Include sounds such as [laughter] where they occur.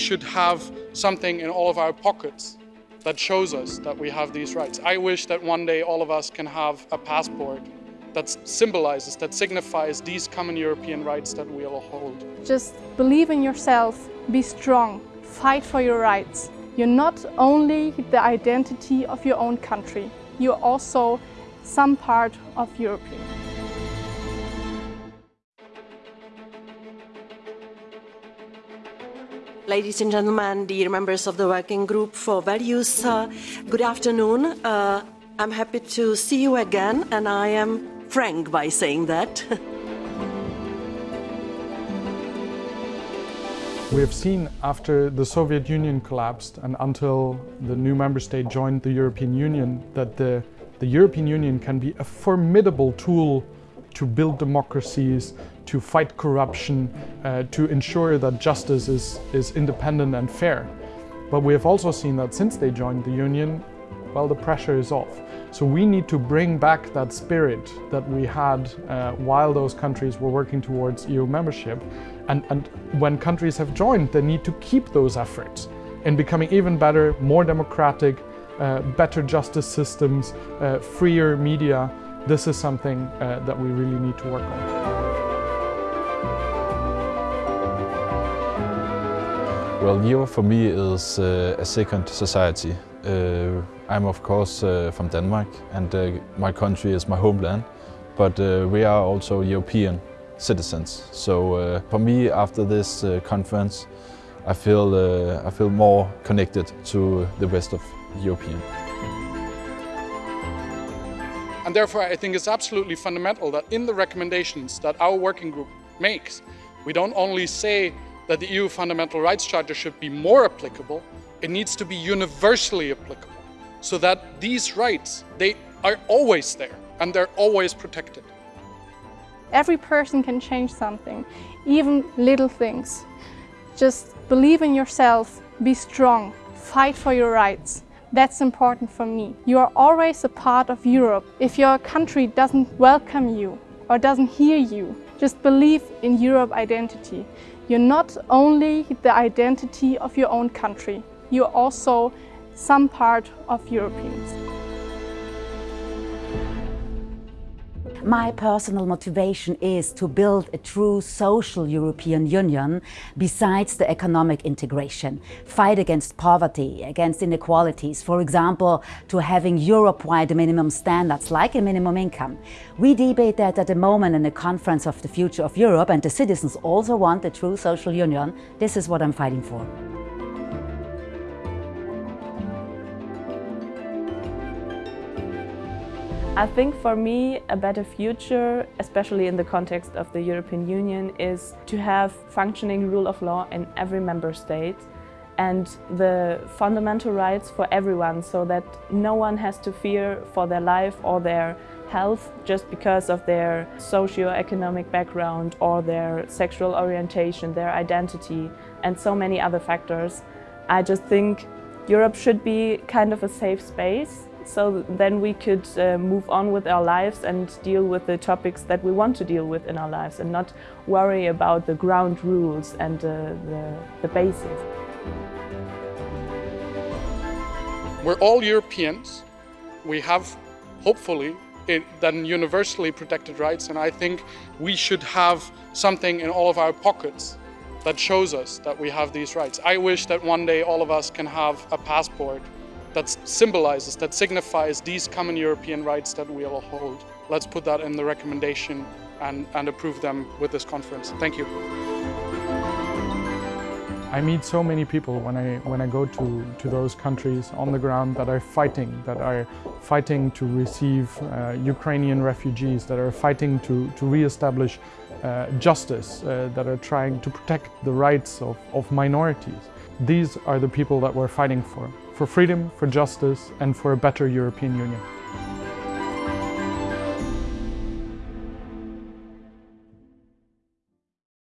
should have something in all of our pockets that shows us that we have these rights. I wish that one day all of us can have a passport that symbolizes, that signifies these common European rights that we all hold. Just believe in yourself, be strong, fight for your rights. You're not only the identity of your own country, you're also some part of Europe. Ladies and gentlemen, dear members of the Working Group for Values, uh, good afternoon. Uh, I'm happy to see you again and I am frank by saying that. [laughs] We have seen after the Soviet Union collapsed and until the new member state joined the European Union that the, the European Union can be a formidable tool to build democracies, to fight corruption, uh, to ensure that justice is, is independent and fair. But we have also seen that since they joined the Union, well, the pressure is off. So we need to bring back that spirit that we had uh, while those countries were working towards EU membership. And, and when countries have joined, they need to keep those efforts in becoming even better, more democratic, uh, better justice systems, uh, freer media. This is something uh, that we really need to work on. Well, Europe for me is uh, a second society. Uh, I'm of course uh, from Denmark and uh, my country is my homeland, but uh, we are also European citizens. So for me, after this conference, I feel, I feel more connected to the rest of European. And therefore, I think it's absolutely fundamental that in the recommendations that our working group makes, we don't only say that the EU Fundamental Rights Charter should be more applicable, it needs to be universally applicable so that these rights, they are always there and they're always protected. Every person can change something, even little things. Just believe in yourself, be strong, fight for your rights. That's important for me. You are always a part of Europe. If your country doesn't welcome you or doesn't hear you, just believe in Europe identity. You're not only the identity of your own country, you're also some part of Europeans. My personal motivation is to build a true social European Union besides the economic integration, fight against poverty, against inequalities, for example, to having Europe-wide minimum standards like a minimum income. We debate that at the moment in the Conference of the Future of Europe and the citizens also want a true social union. This is what I'm fighting for. I think for me a better future, especially in the context of the European Union, is to have functioning rule of law in every member state and the fundamental rights for everyone so that no one has to fear for their life or their health just because of their socio-economic background or their sexual orientation, their identity and so many other factors. I just think Europe should be kind of a safe space so then we could uh, move on with our lives and deal with the topics that we want to deal with in our lives and not worry about the ground rules and uh, the, the basics. We're all Europeans. We have, hopefully, then universally protected rights and I think we should have something in all of our pockets that shows us that we have these rights. I wish that one day all of us can have a passport that symbolizes, that signifies these common European rights that we all hold. Let's put that in the recommendation and, and approve them with this conference. Thank you. I meet so many people when I, when I go to, to those countries on the ground that are fighting, that are fighting to receive uh, Ukrainian refugees, that are fighting to, to re-establish uh, justice, uh, that are trying to protect the rights of, of minorities. These are the people that we're fighting for for freedom, for justice and for a better European Union.